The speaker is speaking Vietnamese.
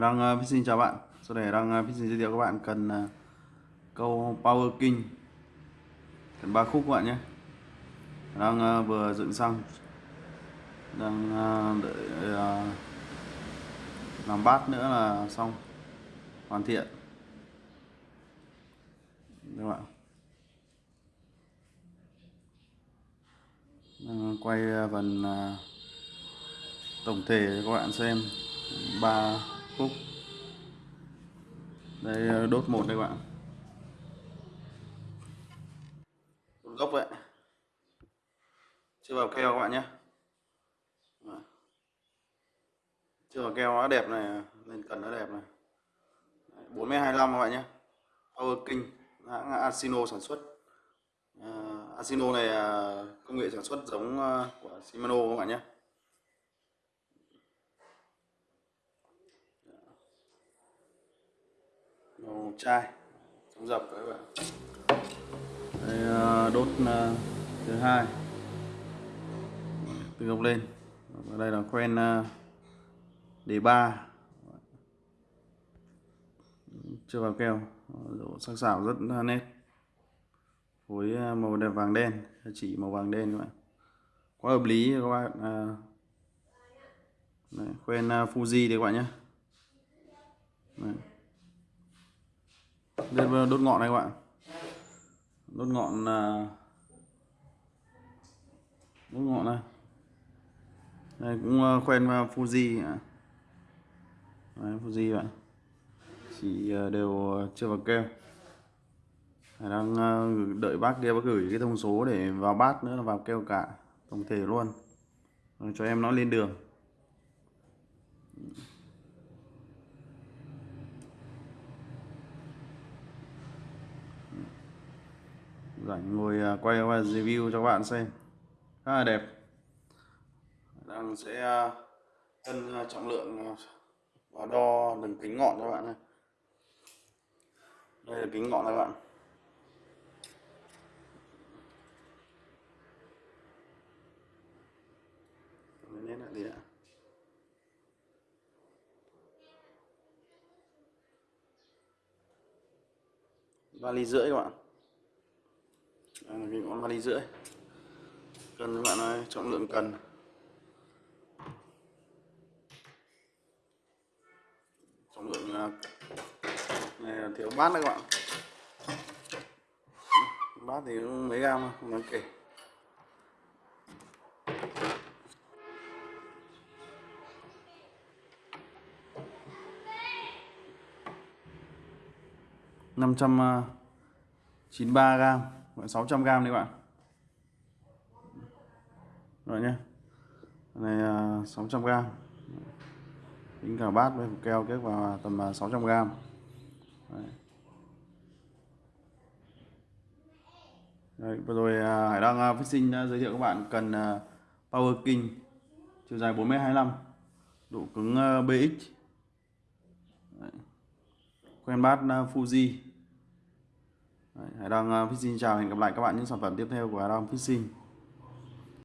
đang ờ, xin uh, chào bạn. Sau đây đang ờ, Đăng uh, giới thiệu các bạn cần uh, câu Power King. Cần ba khúc các bạn nhé. Đang uh, vừa dựng xong. Đang uh, đợi uh, làm bát nữa là xong. Hoàn thiện. Các bạn đang quay phần uh, tổng thể cho các bạn xem. Ba khúc đây ờ, đốt một đây các bạn. Đốt gốc vậy. Chưa vào keo các bạn nhé. Chưa vào keo nó đẹp này lên cần nó đẹp này. 425 các bạn nhé. Power King hãng Asino sản xuất. Uh, Asino này uh, công nghệ sản xuất giống uh, của Shimano các bạn nhé. Màu chai chống dập các bạn. Đây, ờ, đốt ờ, thứ hai. Từ gốc lên. Và đây là quen ờ, đề ba. Chưa vào keo. Độ sắc sảo rất nét. Phối màu đẹp vàng đen chỉ màu vàng đen các bạn quá hợp lý các bạn à, Đấy, quen Fuji đấy các bạn nhé. Đấy. Đây là đốt ngọn này các bạn. Đốt ngọn là đốt ngọn này. Đây cũng à, quen Fuji. Đấy, Fuji bạn. Chỉ à, đều à, chưa vào keo đang đợi bác kia bác gửi cái thông số để vào bát nữa là vào keo cả tổng thể luôn. Rồi cho em nó lên đường. Rảnh, ngồi à, quay qua review cho các bạn xem. Khá là đẹp. Đang sẽ à, cân à, trọng lượng và đo đường kính ngọn cho các bạn này. Đây là kính ngọn các bạn. Lên lại gì ạ? Vali rưỡi các bạn cái ngọn vali rưỡi. Cần các bạn ơi, trọng lượng cần. Trọng lượng à, này là thiếu bát đấy các bạn. Bát thì mấy gam không đáng kể. năm trăm à, chín ba gram sáu trăm gram đấy các bạn. Rồi nhé này à, 600 gram. Tính cả bát với keo kết vào tầm à, 600 gram. Đấy. Đấy, vừa rồi à, Hải Đăng Phát Sinh đã giới thiệu các bạn cần Power King chiều dài 4m25 độ cứng BX Đấy. quen bát Fuji. Hải Đăng ờ, Fishing chào, hẹn gặp lại các bạn những sản phẩm tiếp theo của Hải Đăng Fishing.